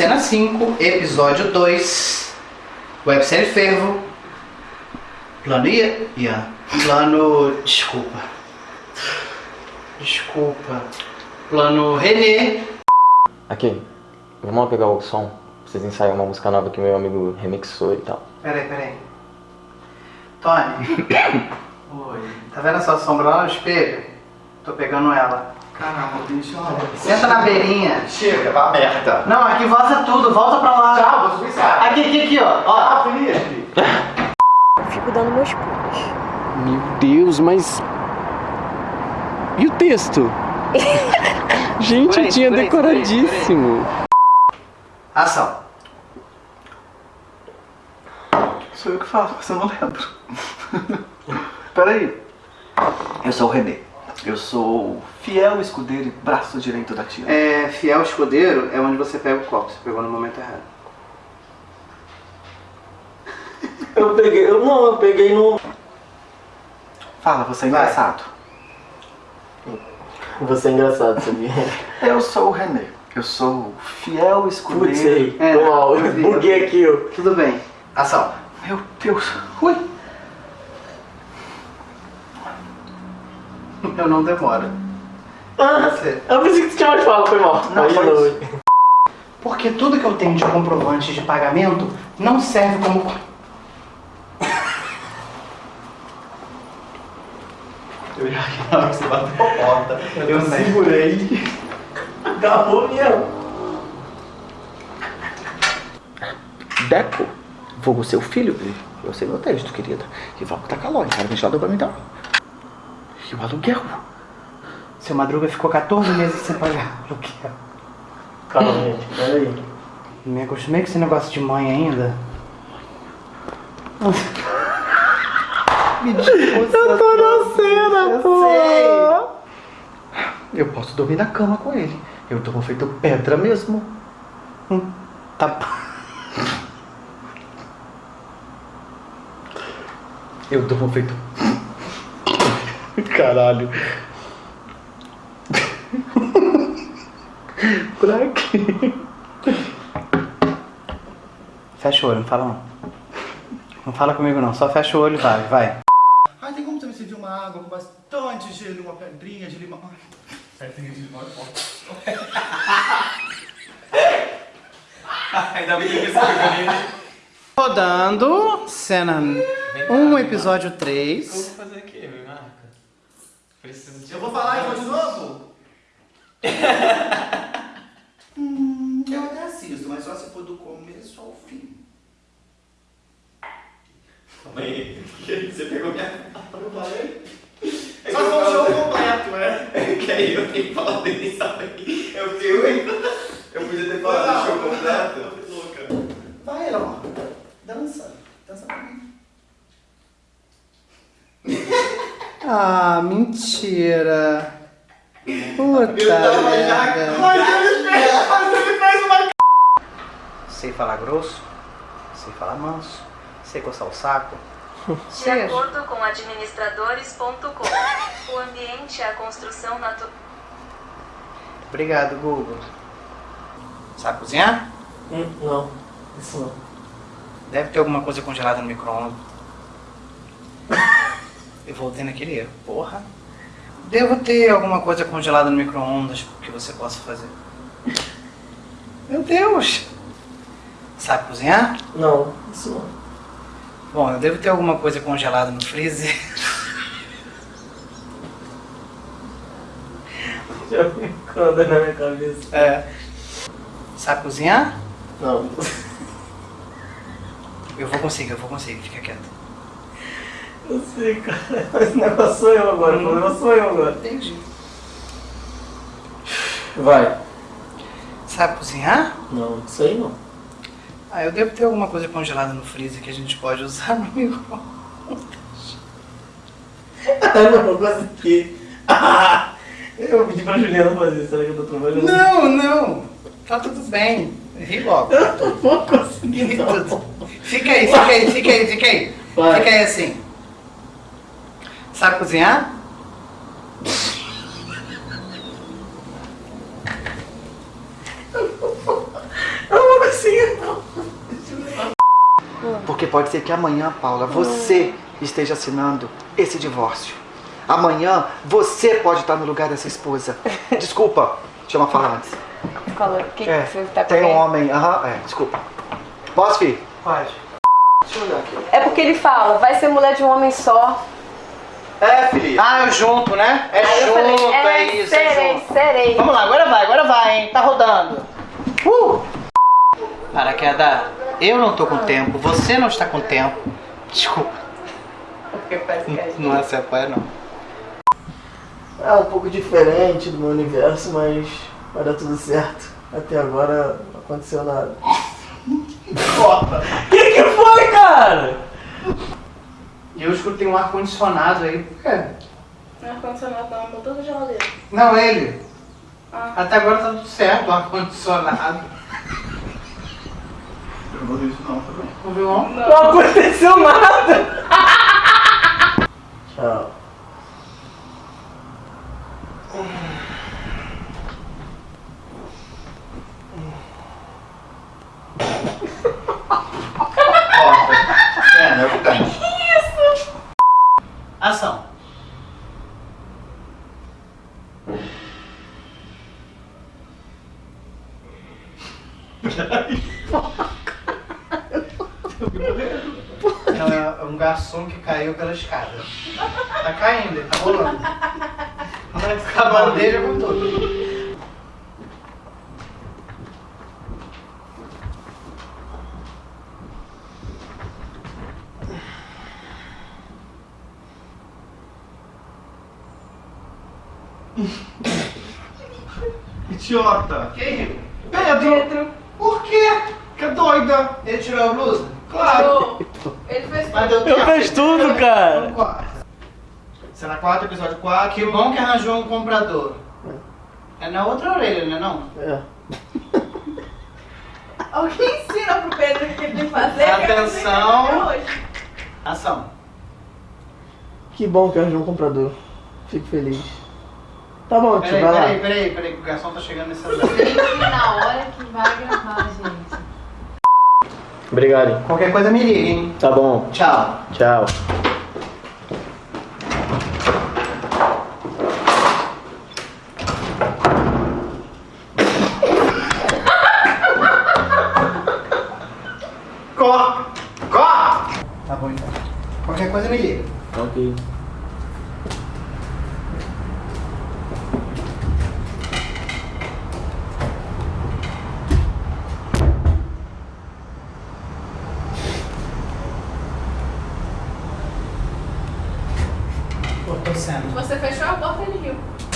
Cena 5, episódio 2, websérie Fervo, plano Ian, Ian. plano, desculpa, desculpa, plano Renê. Aqui, vamos lá pegar o som, pra vocês ensaiam uma música nova que meu amigo remixou e tal. Peraí, peraí. Tony. Oi. Tá vendo essa sombra lá no espelho? Tô pegando ela. Caramba, bicho, olha. Senta na beirinha. Chega, tá aberta. Não, aqui vaza tudo, volta pra lá. Tchau, vou subir sabe. Aqui, aqui, aqui, ó. ó. Ah, Felipe. Fico dando meus pulos. Meu Deus, mas. E o texto? Gente, Por eu tinha decoradíssimo. Ação. Sou eu que falo, você não lembra. Peraí. Eu sou o Renê. Eu sou o fiel escudeiro e braço direito da tia. É, fiel escudeiro é onde você pega o copo. Você pegou no momento errado. Eu peguei, eu não, eu peguei no. Fala, você é Vai. engraçado. Você é engraçado, sabia? Eu sou o Renê. Eu sou o fiel Putz, escudeiro. aí, É, tô mal, eu buguei aqui. Tudo bem. Ação. Meu Deus. Ui. Eu não demoro. Ah, Você. eu pensei que tu tinha mais fala, foi mal. Não, Aí foi não. isso. Porque tudo que eu tenho de comprovante de pagamento não serve como. Eu já que na hora que você bateu a porta, eu, também. segurei. Acabou mesmo. Deco, vou seu filho. Eu sei meu texto, querida. E vamos tacar calor, cara ventilador pra me dar. E o aluguel. Seu Madruga ficou 14 meses sem pagar aluguel. Calma, gente, peraí. Me acostumei com esse negócio de mãe ainda. Me desculpa. Eu tô na cena, pô. Eu posso dormir na cama com ele. Eu durmo feito pedra mesmo. Tá. Eu durmo feito. Caralho. pra quê? Fecha o olho, não fala não. Não fala comigo não, só fecha o olho e vai, vai. Ai, tem como você me servir uma água com bastante gelo uma pedrinha de limão? Ai, pedrinha de limão é forte. Ainda bem que você pegou Rodando, cena 1, episódio 3. fazer aqui, me marca. Preciso de. Eu vou falar então de novo? hum, eu até assisto, mas só se for do começo ao fim. Calma aí. Você pegou minha. Eu falei? É Só se for um show completo, é? É que aí eu tenho que falar dele, sabe? Eu fiquei. Eu podia ter falado Não, show completo. louca. Vai, Elon. Dança. Dança pra mim. Ah, mentira. Puta merda. Sei falar grosso, sei falar manso, sei coçar o saco. De Seja. acordo com administradores.com, o ambiente é a construção natural. Obrigado, Google. Sabe cozinhar? Hum, não, isso não. Deve ter alguma coisa congelada no micro-ondas. Eu voltei naquele erro. Porra. Devo ter alguma coisa congelada no micro-ondas que você possa fazer. Meu Deus! Sabe cozinhar? Não, isso não. Bom, eu devo ter alguma coisa congelada no freezer. Já ficou na minha cabeça. É. Sabe cozinhar? Não. Eu vou conseguir, eu vou conseguir, fica quieto. Eu sei, cara. Esse negócio sou eu agora. O problema sou eu agora. Entendi. Vai. Sabe cozinhar? Não, isso aí não. Ah, eu devo ter alguma coisa congelada no freezer que a gente pode usar no micro. Ah, não, consegui. Ah, eu pedi pra Juliana fazer. Será que eu tô trabalhando? Não, não. Tá tudo bem. Ri logo. Eu não vou conseguir, não. tudo. Fica aí, fica aí, fica aí, fica aí. Vai. Fica aí assim. Sabe cozinhar? Porque pode ser que amanhã, Paula, você esteja assinando esse divórcio. Amanhã você pode estar no lugar dessa esposa. Desculpa, chama falar antes. Fala, que é, que você tá Tem um homem, aham, é, desculpa. Posso, filho? Pode. Deixa eu olhar aqui. É porque ele fala, vai ser mulher de um homem só. É, filho. Ah, eu junto, né? É Aí junto, falei, é, isso, é serei, junto. serei. Vamos lá, agora vai, agora vai, hein? Tá rodando. Uh! Paraquedas, eu não tô com tempo, você não está com tempo. Desculpa, Porque parece que a gente- não é se apoia, não. É um pouco diferente do meu universo, mas vai dar tudo certo. Até agora não aconteceu nada. O que, que foi, cara? E eu escutei um ar-condicionado aí. Por quê? Não é ar-condicionado não, motor da geladeira. Não, ele. Ah. Até agora tá tudo certo, o ar-condicionado. Eu não vou isso não, tá bem? Não viu, não? Não aconteceu nada. Tchau. É, eu tenho. Ação. Não, é um garçom que caiu pela escada. Tá caindo, ele tá rolando. A bandeja com tudo. Idiota. Quem riu? Pedro. Por quê? Que doida. Ele tirou a blusa? Claro. Ele fez Mas deu Eu tempo. fiz tudo, cara. Cena 4, episódio 4. Que bom que arranjou um comprador. É na outra orelha, né não? É. Alguém ensina pro Pedro o que ele tem que fazer. que eu não sei Atenção. fazer hoje. Ação. Que bom que arranjou um comprador. Fico feliz. Tá bom, tio, Peraí, vai lá. peraí, peraí, peraí, que o garçom tá chegando nesse celular. Tem que ir na hora que vai gravar, gente. Obrigado. Qualquer coisa me liga, hein? Tá bom. Tchau. Tchau. Corre! Corre! Tá bom então. Qualquer coisa me liga. Ok. Cortou cena. Você fechou a porta e ele riu.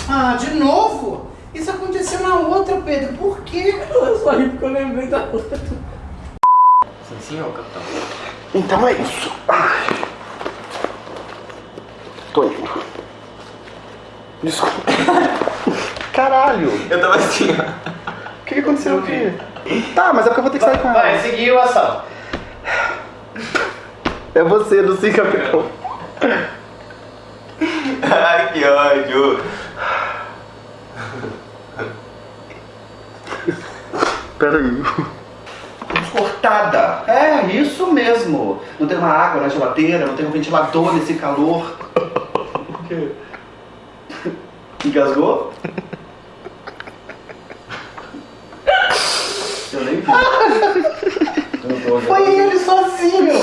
Ah, de novo? Isso aconteceu na outra, Pedro. Por quê? Eu só ri porque eu lembrei da outra. Sim, senhor, capitão. Então é isso. Tô indo. Desculpa. Caralho. Eu tava assim, ó. O que que aconteceu aqui? Tá, mas é porque eu vou ter que sair com ela. Vai, seguiu a ação. É você, do Sim Capitão. Ai, que ódio. Peraí. Cortada. É, isso mesmo. Não tem uma água na geladeira, não tem um ventilador nesse calor. O quê? Engasgou? Eu nem vi. Foi ele sozinho.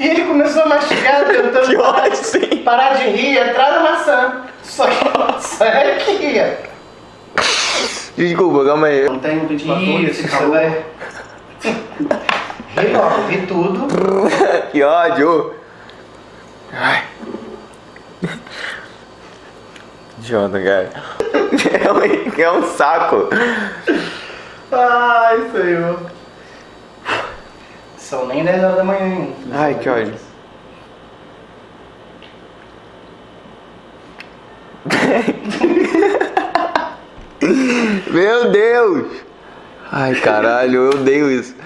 E ele começou a mastigar, tentando Que parar, ódio, sim. parar de rir atrás da maçã. Só que a maçã era que ia. Desculpa, calma aí. Não tem um ventilador nesse Isso, calor. vai. Ri logo, ri tudo. Que ódio. Ai. Idiota, cara. É um, é um saco. Ai, senhor. São nem 10 horas da manhã ainda. Ai, que ódio. Meu Deus! Ai, caralho, eu odeio isso.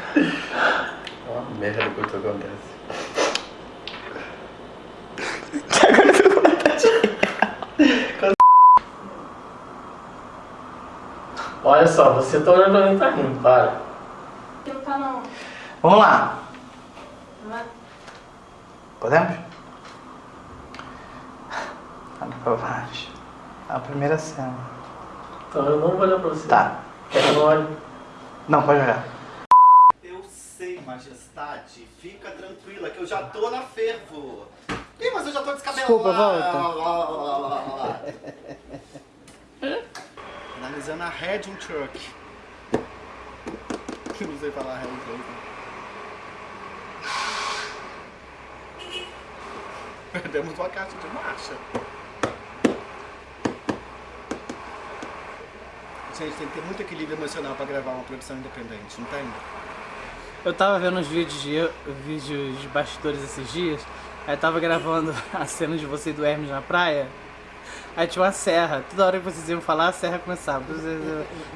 Ó, merda que isso acontece. Olha só, você tá olhando pra mim, tá rindo, para. Não tá não. Vamos lá. Podemos? Olha pra baixo. A primeira cena. Então eu não vou olhar pra você. Tá. Quer que eu não olhe? Não, pode olhar. Eu sei, majestade. Fica tranquila que eu já tô na fervo. Ih, mas eu já tô descabelado. Desculpa, volta. Analisando a um Truck. Não sei falar Head Truck. Perdemos uma caixa de marcha. Gente, tem que ter muito equilíbrio emocional pra gravar uma produção independente, não tem? Eu tava vendo uns vídeos de, vídeos de bastidores esses dias, aí tava gravando a cena de você e do Hermes na praia, aí tinha uma serra, toda hora que vocês iam falar, a serra começava.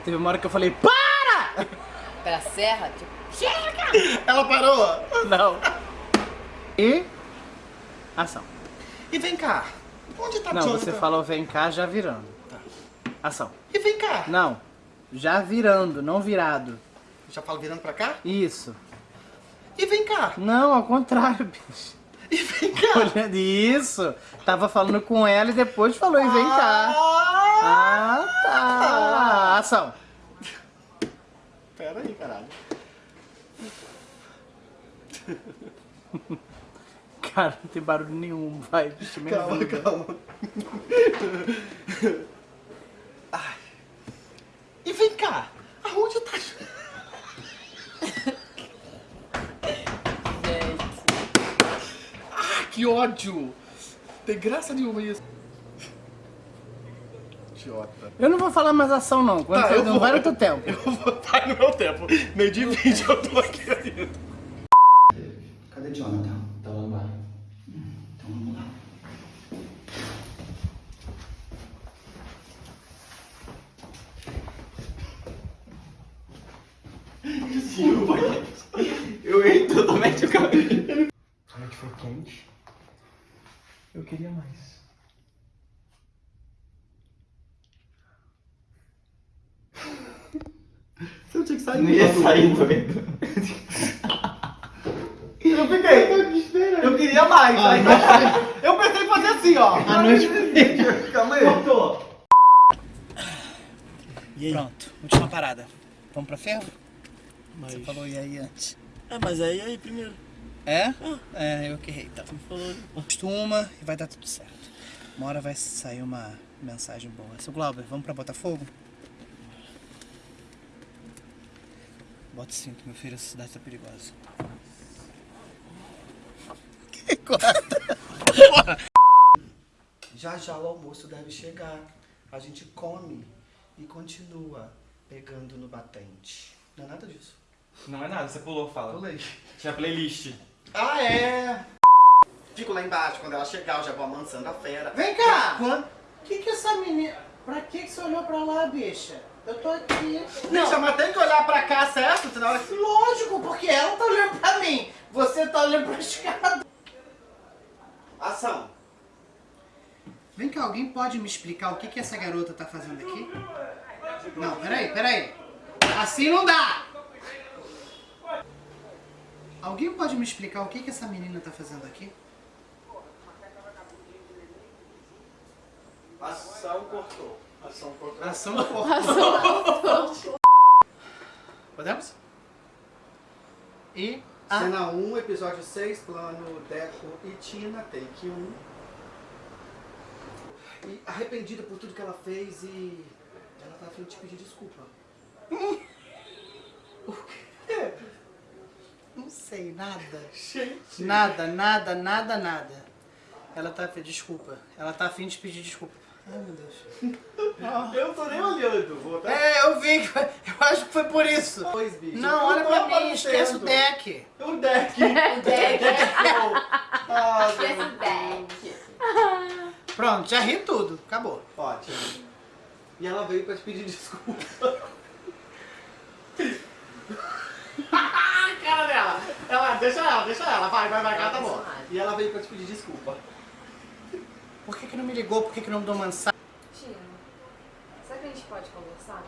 Teve uma hora que eu falei, para! Pela serra, tipo. Ela parou! Não. E... Ação. E vem cá, onde tá Não, Jonathan? você falou vem cá já virando. Ação. E vem cá. Não, já virando, não virado. Já falo virando pra cá? Isso. E vem cá. Não, ao contrário, bicho. E vem cá. Olhando isso, tava falando com ela e depois falou e vem cá. Ah, tá. Ação. Pera aí, caralho. Cara, não tem barulho nenhum, vai, bicho, Calma, vida. calma. Ai. E vem cá. Aonde tá... Ah, que ódio. Tem graça nenhuma isso. Idiota. Eu não vou falar mais ação não, quando Tá, você eu não vou. vai no teu tempo. Eu vou estar no meu tempo. Meio de vídeo eu tô aqui ainda. Cadê Jonathan? Então vamos lá. Então vamos lá. Eu errei totalmente o cabelo. A noite foi quente. Eu queria mais. Você tinha que sair. Não ia sair doido. Eu fiquei. Eu queria mais. aí eu pensei em fazer assim, ó. A noite Calma aí. Cortou. Pronto, última parada. Vamos pra ferro? Mas... Você falou e aí antes. É, mas aí, aí primeiro. É? É, eu que errei, então. Falou. Costuma e vai dar tudo certo. Uma hora vai sair uma mensagem boa. Seu Glauber, vamos pra Botafogo? Bota o cinto, meu filho, essa cidade tá perigosa. Que corta? Já já o almoço deve chegar. A gente come e continua pegando no batente. Não é nada disso. Não é nada, você pulou, fala. Pulei. Tinha playlist. Ah, é? Fico lá embaixo. Quando ela chegar, eu já vou amansando a fera. Vem cá! Quando... Que que essa menina... Pra que que você olhou pra lá, bicha? Eu tô aqui. Bicha, mas tem que olhar pra cá, certo? Senão ela... Lógico, porque ela tá olhando pra mim. Você tá olhando pra escada. Ação. Vem cá, alguém pode me explicar o que que essa garota tá fazendo aqui? Não, peraí, peraí. Assim não dá! Alguém pode me explicar o que que essa menina tá fazendo aqui? Ação cortou. Ação cortou. Ação cortou. Podemos? E... a- Cena 1, episódio 6, plano Deco e Tina, take 1. E arrependida por tudo que ela fez e ela tá a fim de te pedir desculpa. O quê? Não sei, nada. Nada, nada, nada, nada. Ela tá... Desculpa. Ela tá afim de pedir desculpa. Ai, meu Deus. Eu tô nem olhando, vou dar É, eu vi. que foi- Eu acho que foi por isso. dois, bicho. Não, olha pra mim, esquece o deck. O deck. O deck. Ah, Esse deck. Pronto, já ri tudo. Acabou. Ótimo. E ela veio pra te pedir desculpa. cara dela. Ela, deixa ela, deixa ela. Vai, vai, vai, cara, tá bom. E ela veio pra te pedir desculpa. Por que, que não me ligou? Por que, que não me deu mensagem? Tia, será que a gente pode conversar?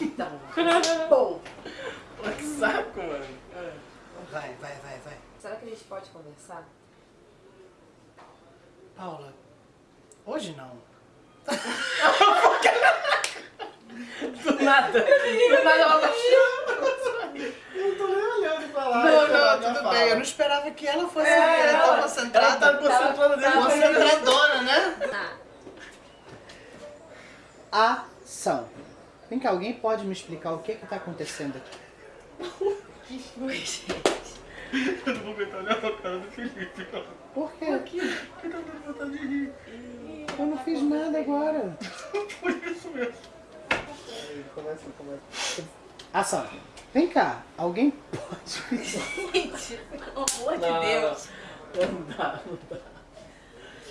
Então, bom. Que saco, mano. Vai, vai, vai, vai. Será que a gente pode conversar? Paula, hoje não. Do nada. Do nada ela baixou. Eu tô nem olhando pra lá. Não, não, tudo fala. bem. Eu não esperava que ela fosse É, tão ela- Ela concentrada. tá concentrada dentro tava- Concentradora, né? Tá. Ação. Vem cá, alguém pode me explicar o que que tá acontecendo aqui? Eu não vou aguentar olhar pra cara do Felipe. Por quê? Eu tô com vontade de rir. Eu não fiz nada agora. Por isso mesmo. Começa, começa. Ação. Vem cá, alguém pode me Gente, pelo amor de Não, Deus. Não dá, não dá.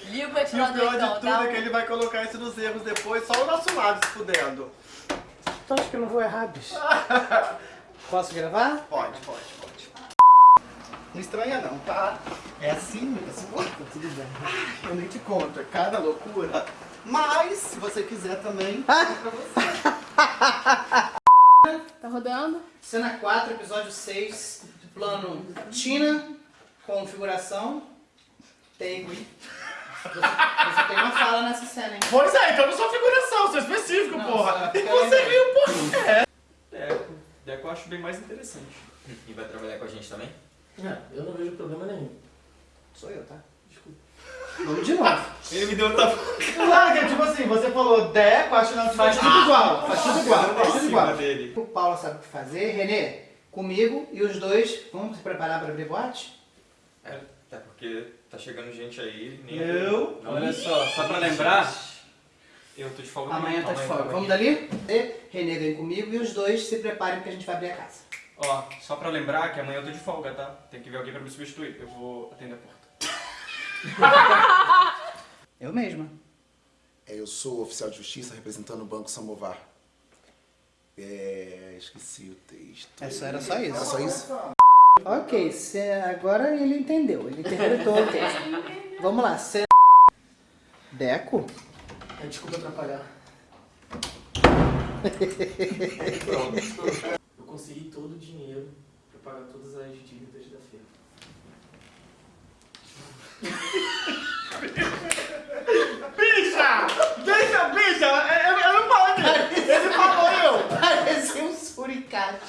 Liga o E o pior então, de tudo tá? é que ele vai colocar isso nos erros depois, só o nosso lado se fudendo. Tu acha que eu não vou errar, bicho? Posso gravar? Pode, pode, pode. Não estranha não, tá? É assim, é assim, tá tudo bem. Eu nem te conto, é cada loucura. Mas, se você quiser também, é pra você. Tá rodando? Cena 4, episódio 6, plano Tina, configuração, take. Você, você tem uma fala nessa cena, hein? Pois é, então eu não sou figuração, sou específico, Não, porra. E você viu por quê? Deco. Deco eu acho bem mais interessante. E vai trabalhar com a gente também? É, eu não vejo problema nenhum. Sou eu, tá? Desculpa. Vamos de novo. Ele me deu um tapa. Claro que, tipo assim, você falou Deco, acho que não, faz tudo igual. Faz tudo igual, faz tudo igual. dele. O Paulo sabe o que fazer. Renê, comigo e os dois, vamos se preparar para abrir boate? É, até porque tá chegando gente aí. Nem Eu? Não, Olha só, só pra lembrar, eu tô de folga Amanhã tá de folga. amanhã. Vamos dali? E Renê vem comigo e os dois se preparem porque a gente vai abrir a casa. Ó, só pra lembrar que amanhã eu tô de folga, tá? Tem que ver alguém pra me substituir. Eu vou atender a porta. Eu mesma. É, eu sou oficial de justiça representando o Banco Samovar. É, esqueci o texto. É só- era só isso. Era só isso? Ok, cê- agora ele entendeu. Ele interpretou o texto. Vamos lá. Cê... Deco? É, desculpa atrapalhar. Eu consegui todo o dinheiro pra pagar todas as dívidas da feira. Bicha! Eu, eu não falei que ele falou eu! Parecia um suricate.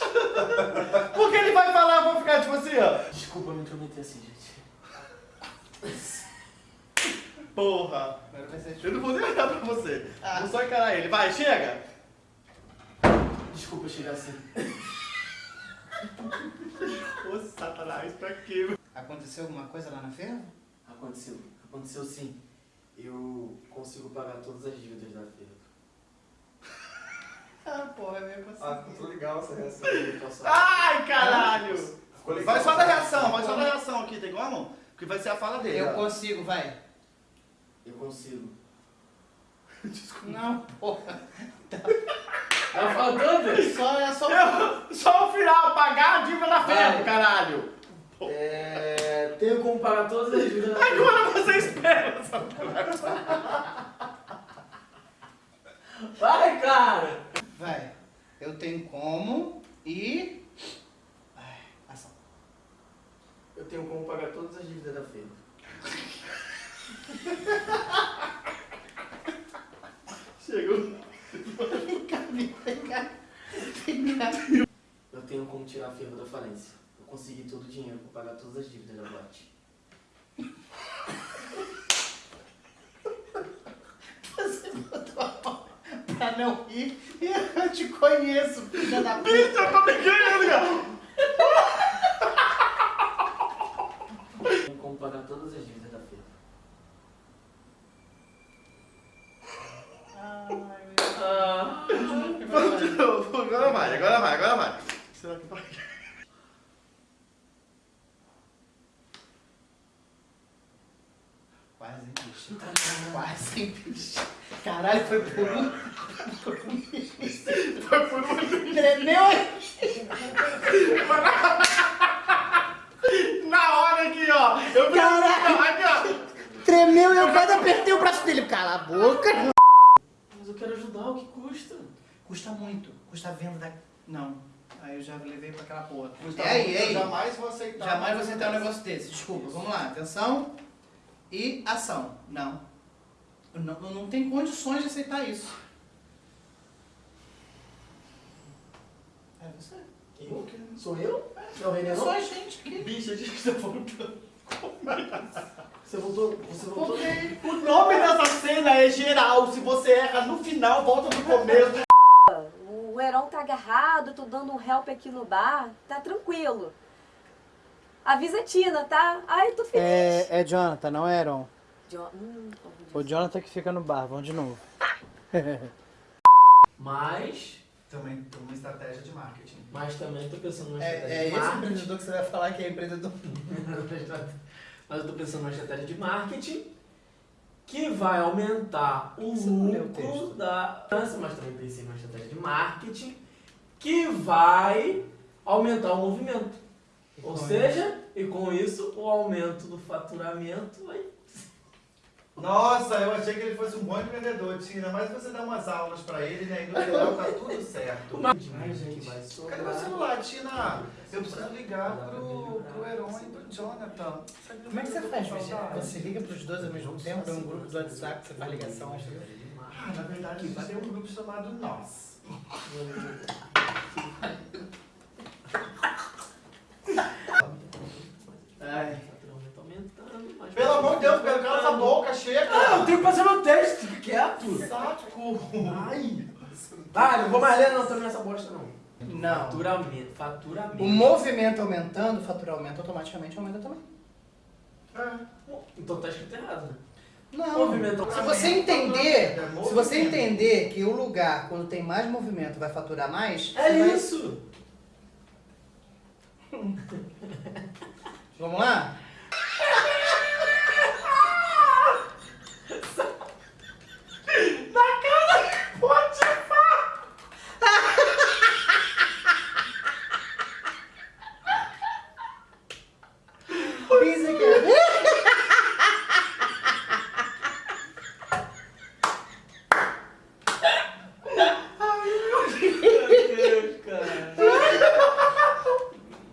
Porque ele vai falar, eu vou ficar tipo assim, ó. Desculpa me intrometer assim, gente. Porra! Eu não vou nem olhar pra você. Vou só encarar ele. Vai, chega! Desculpa chegar assim. Ô, satanás, pra quê? Aconteceu alguma coisa lá na feira? Aconteceu. Aconteceu sim. Eu consigo pagar todas as dívidas da feira. Ah, porra, eu consegui. Ah, ficou legal essa reação. Ai, caralho! Legal Vai só da reação, vai só da reação aqui, tem como? Porque vai ser a fala dele. Eu consigo, vai. Eu consigo. Não, porra. Ela fala toda? Só é só. Eu- só o final, pagar a dívida da feira, caralho! É, tenho como pagar todas as dívidas da feira. Agora você espera, só Vai, cara! Vai. Eu tenho como e. Ai, ação. Eu tenho como pagar todas as dívidas da feira. Chegou. Vem cá, vem cá. Vem cá. Eu tenho como tirar a ferro da falência. Eu consegui todo o dinheiro pra pagar todas as dívidas da boate. Você botou a mão não rir. Eu te conheço, filha da puta. Bicho, eu tô me querendo, cara! Como pagar todas as dívidas da feira. Agora vai, agora vai, agora vai. Será que vai? Quase, hein, bicho. Quase, bicho. Caralho, foi por um. Por um Foi por um. Tremeu. Na hora aqui, ó. Eu Caralho. aqui, ó. Tremeu e eu quase apertei o braço dele. Cala a boca. Mas eu quero ajudar, o que custa? Custa muito. Custa a venda da. Não. Aí eu já levei pra aquela porra. Pois E tá aí, bom, e eu aí? jamais vou aceitar. Jamais vou aceitar um negócio desse. Desculpa, vamos lá. Atenção e ação. Não. Não, eu não tenho condições de aceitar isso. É você. Eu? Sou eu? É o Renê, É não? só a gente aqui. Bicha, a gente tá voltando. Você voltou? Você voltou? O nome dessa cena é geral. Se você erra no final, volta do começo. O Heron tá agarrado, tô dando um help aqui no bar. Tá tranquilo. Avisa a Tina, tá? Ai, tô feliz. É, é Jonathan, não é Aaron. Jo- hum. O Jonathan que fica no bar, vamos de novo. Mas, Também tem uma estratégia de marketing. mas também tô pensando numa É, estratégia é de esse marketing. empreendedor que você vai falar que é empreendedor. Mas eu tô pensando numa estratégia de marketing que vai aumentar o Você lucro texto? da mas também pensei numa estratégia de marketing que vai aumentar o movimento. Ou seja, e com isso o aumento do faturamento vai Nossa, eu achei que ele fosse um bom empreendedor, Tina. Mas você dá umas aulas pra ele, né? E no final tá tudo certo. Mas, gente, vai Cadê meu celular, Tina? Eu preciso ligar pro, pro Heron e pro Jonathan. Como é que você faz, Virginia? Você liga pros dois ao mesmo tempo? É um grupo do WhatsApp, você faz ligação. Ah, na verdade, a gente tem um grupo chamado Nós. Ai. Faturamento aumentando, mas Pelo amor de Deus, Pedro, cala essa boca, chega! Ah, eu tenho que fazer meu teste, fica quieto. Ai! Ah, não vou mais ler não também essa bosta não. Não. Faturamento, faturamento. O movimento aumentando, o faturamento automaticamente aumenta também. Então tá escrito errado, né? Não. Movimento Se você entender, se você entender que o lugar, quando tem mais movimento, vai faturar mais. É você vai- isso! Vamos lá? Na cara que pode Isso aqui é-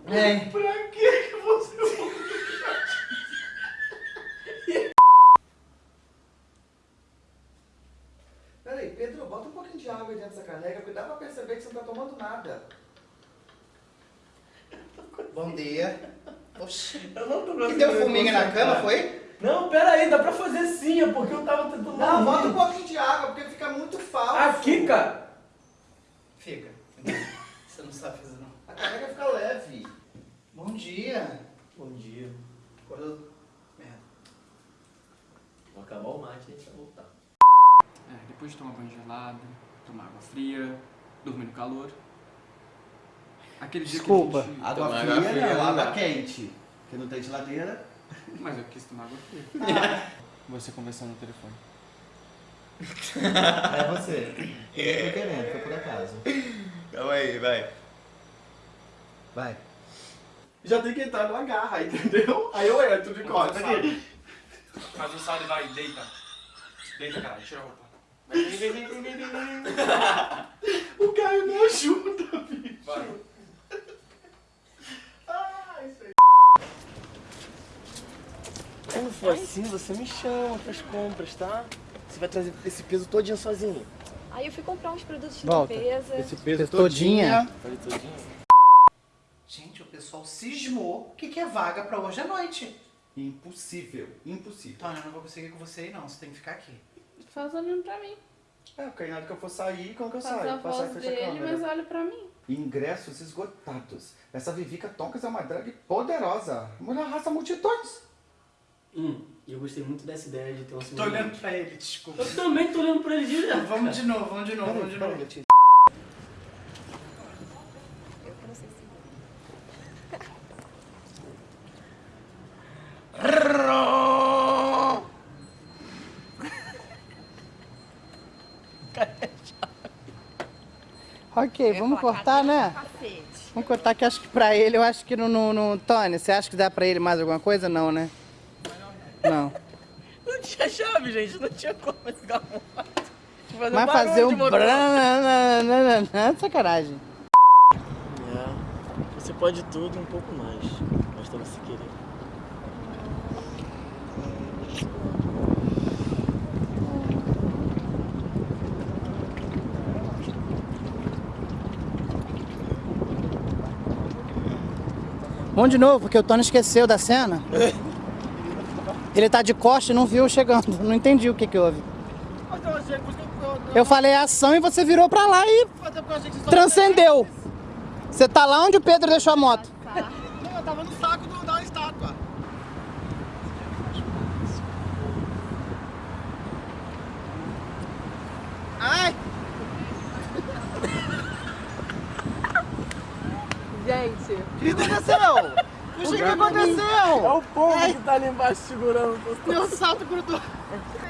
É. Pra que que você Peraí, Pedro, bota um pouquinho de água aí dentro dessa caneca, porque dá pra perceber que você não tá tomando nada. Bom dia. Oxi. Eu não tô Que conseguindo deu formiga na concentrar. cama, foi? Não, pera aí, dá pra fazer sim, é porque eu tava tentando... Não, dormir. bota um pouquinho de água, porque fica muito falso. Aqui, cara. Fica. Você não sabe fazer não. A caneca fica leve. Bom dia. Bom dia. Acordou? Merda. Vou acabar o mate e a gente vai voltar. É, depois de tomar banho gelado, tomar água fria, dormir no calor. Aquele dia Desculpa. que a gente... Água fria, água fria não, água quente. Porque não tem geladeira. Mas eu quis tomar água fria. Você conversando no telefone. É você. Eu não tô querendo, foi por acaso. Calma aí, vai. Vai. Já tem que entrar numa garra, entendeu? Aí eu entro de costas um salto e vai, deita. Deita, cara, tira a roupa. Vem, vem, vem, vem, vem, vem, vem. O Caio me ajuda, bicho. Vai. Ah, isso aí. Quando for assim, você me chama pras compras, tá? Você vai trazer esse peso todinho sozinho. Aí eu fui comprar uns produtos de Volta. limpeza. Esse peso Todinha. Falei todinho? Gente, o pessoal cismou que quer vaga pra hoje à noite. Impossível, impossível. Tânia, eu não vou conseguir com você aí não, você tem que ficar aqui. Faz olhando pra mim. É, porque na hora que eu for sair, como que eu Faz saio? a Passar e voz fechar a dele, câmera. mas olha pra mim. Ingressos esgotados. Essa Vivica Toncas é uma drag poderosa. Mulher arrasta multidões. Hum, e eu gostei muito dessa ideia de ter um Tô olhando pra ele, desculpa. Eu também tô olhando pra ele direto. Vamos de novo, vamos de novo, vamos de novo. Eu Ok, vamos cortar, né? Vamos cortar que acho que pra ele, eu acho que no, no, no... Tony, você acha que dá pra ele mais alguma coisa? Não, né? Não. Não tinha chave, gente. Não tinha como ligar a moto. Vai fazer um... brananana, Sacanagem. pode tudo e um pouco mais. Vamos de novo, porque o Tony esqueceu da cena. Ele tá de costa e não viu chegando. Não entendi o que que houve. Eu falei ação e você virou pra lá e transcendeu. Você tá lá onde o Pedro deixou a moto. Não, eu tava no saco da estátua. Ai! Gente. O que aconteceu? Puxa, o que aconteceu? É o povo que tá ali embaixo segurando. Meu salto grudou.